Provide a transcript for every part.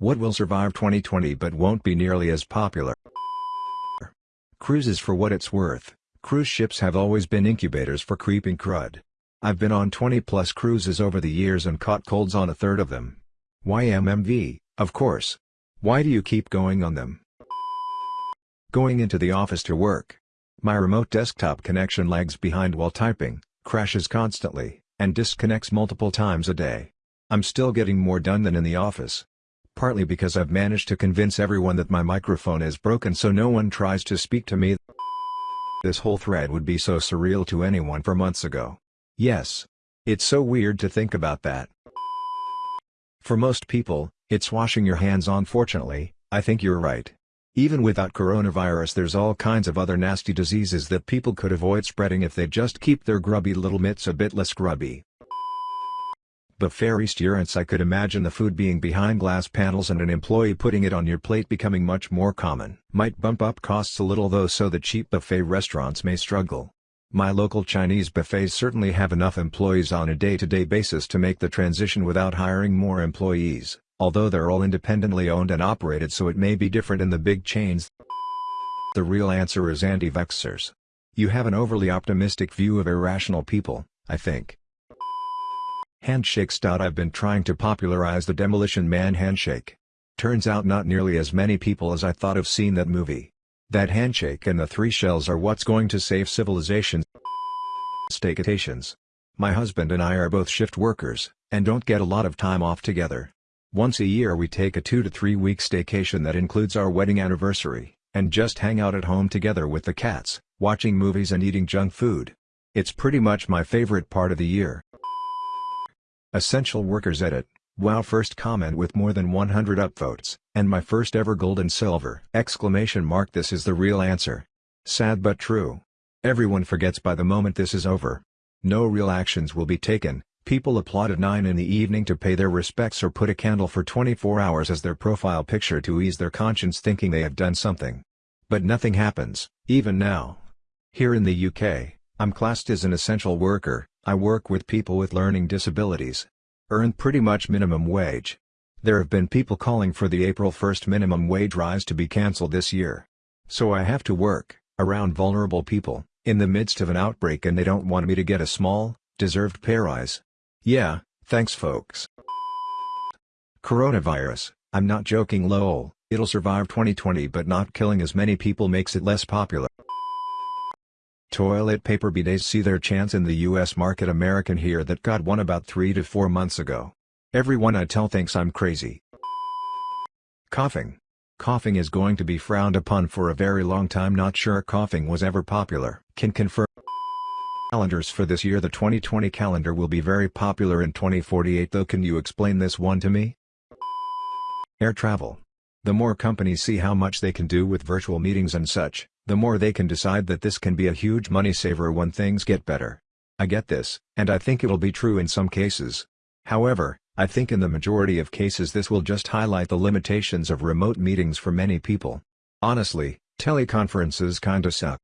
What will survive 2020 but won't be nearly as popular? Cruises for what it's worth, cruise ships have always been incubators for creeping crud. I've been on 20 plus cruises over the years and caught colds on a third of them. YMMV, of course. Why do you keep going on them? Going into the office to work. My remote desktop connection lags behind while typing, crashes constantly, and disconnects multiple times a day. I'm still getting more done than in the office. Partly because I've managed to convince everyone that my microphone is broken so no one tries to speak to me. This whole thread would be so surreal to anyone for months ago. Yes. It's so weird to think about that. For most people, it's washing your hands unfortunately, I think you're right. Even without coronavirus there's all kinds of other nasty diseases that people could avoid spreading if they just keep their grubby little mitts a bit less grubby. Buffet restaurants I could imagine the food being behind glass panels and an employee putting it on your plate becoming much more common. Might bump up costs a little though so the cheap buffet restaurants may struggle. My local Chinese buffets certainly have enough employees on a day-to-day -day basis to make the transition without hiring more employees, although they're all independently owned and operated so it may be different in the big chains. The real answer is anti-vaxxers. You have an overly optimistic view of irrational people, I think. Handshake stout I've been trying to popularize the Demolition Man handshake. Turns out not nearly as many people as I thought have seen that movie. That handshake and the three shells are what's going to save civilization. Staycations. My husband and I are both shift workers, and don't get a lot of time off together. Once a year we take a two to three week staycation that includes our wedding anniversary, and just hang out at home together with the cats, watching movies and eating junk food. It's pretty much my favorite part of the year. Essential Workers Edit Wow first comment with more than 100 upvotes, and my first ever gold and silver! Exclamation mark this is the real answer. Sad but true. Everyone forgets by the moment this is over. No real actions will be taken, people applaud at 9 in the evening to pay their respects or put a candle for 24 hours as their profile picture to ease their conscience thinking they have done something. But nothing happens, even now. Here in the UK, I'm classed as an essential worker, I work with people with learning disabilities, earn pretty much minimum wage. There have been people calling for the April 1st minimum wage rise to be cancelled this year. So I have to work, around vulnerable people, in the midst of an outbreak and they don't want me to get a small, deserved pay rise. Yeah, thanks folks. Coronavirus, I'm not joking lol, it'll survive 2020 but not killing as many people makes it less popular. Toilet paper bidets see their chance in the US market American here that got one about 3 to 4 months ago. Everyone I tell thinks I'm crazy. Coughing. Coughing is going to be frowned upon for a very long time not sure coughing was ever popular. Can confirm calendars for this year the 2020 calendar will be very popular in 2048 though can you explain this one to me? Air travel. The more companies see how much they can do with virtual meetings and such, the more they can decide that this can be a huge money saver when things get better. I get this, and I think it'll be true in some cases. However, I think in the majority of cases this will just highlight the limitations of remote meetings for many people. Honestly, teleconferences kinda suck.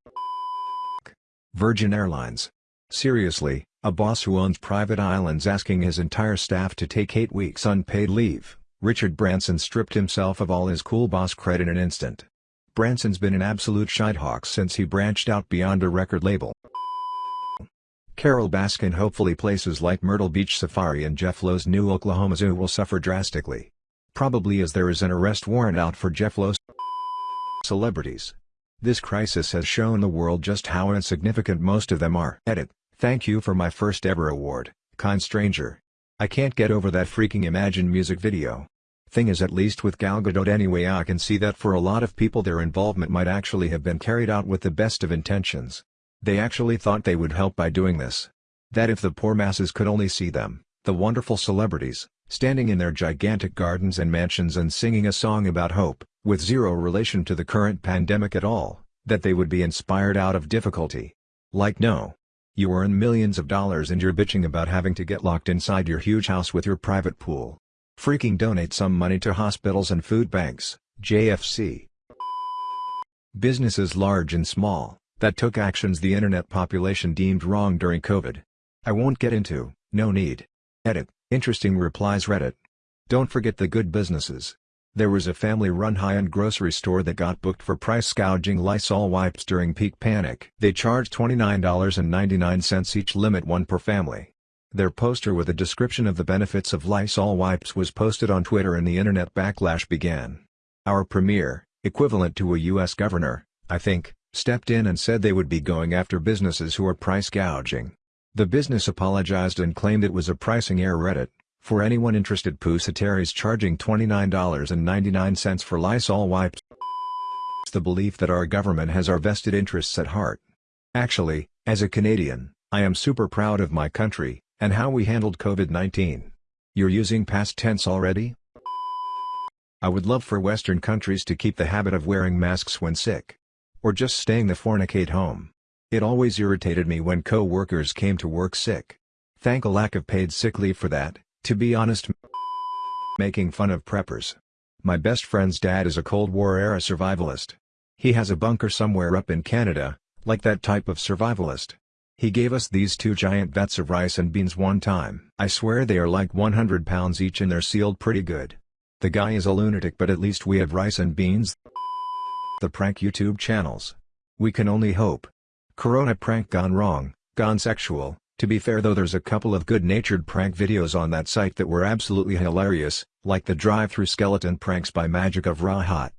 Virgin Airlines. Seriously, a boss who owns private islands asking his entire staff to take 8 weeks unpaid leave, Richard Branson stripped himself of all his cool boss cred in an instant. Branson's been an absolute shitehawk since he branched out beyond a record label. Carole Baskin hopefully places like Myrtle Beach Safari and Jeff Lowe's new Oklahoma Zoo will suffer drastically. Probably as there is an arrest warrant out for Jeff Lowe's celebrities. This crisis has shown the world just how insignificant most of them are. Edit, thank you for my first ever award, kind stranger. I can't get over that freaking Imagine music video. Thing is at least with Gal Gadot anyway I can see that for a lot of people their involvement might actually have been carried out with the best of intentions. They actually thought they would help by doing this. That if the poor masses could only see them, the wonderful celebrities, standing in their gigantic gardens and mansions and singing a song about hope, with zero relation to the current pandemic at all, that they would be inspired out of difficulty. Like no. You earn millions of dollars and you're bitching about having to get locked inside your huge house with your private pool. Freaking donate some money to hospitals and food banks, JFC. Businesses large and small, that took actions the internet population deemed wrong during COVID. I won't get into, no need. Edit, interesting replies Reddit. Don't forget the good businesses. There was a family-run high-end grocery store that got booked for price gouging Lysol wipes during peak panic. They charged $29.99 each limit one per family. Their poster with a description of the benefits of Lysol wipes was posted on Twitter and the internet backlash began. Our premier, equivalent to a U.S. governor, I think, stepped in and said they would be going after businesses who are price gouging. The business apologized and claimed it was a pricing error Reddit. For anyone interested Pusateri charging $29.99 for Lysol wipes. It's the belief that our government has our vested interests at heart. Actually, as a Canadian, I am super proud of my country, and how we handled COVID-19. You're using past tense already? I would love for Western countries to keep the habit of wearing masks when sick. Or just staying the fornicate home. It always irritated me when co-workers came to work sick. Thank a lack of paid sick leave for that. To be honest making fun of preppers. My best friend's dad is a Cold War-era survivalist. He has a bunker somewhere up in Canada, like that type of survivalist. He gave us these two giant vats of rice and beans one time. I swear they are like 100 pounds each and they're sealed pretty good. The guy is a lunatic but at least we have rice and beans. The prank YouTube channels. We can only hope. Corona prank gone wrong, gone sexual, to be fair though there's a couple of good-natured prank videos on that site that were absolutely hilarious, like the drive-through skeleton pranks by Magic of Rahat.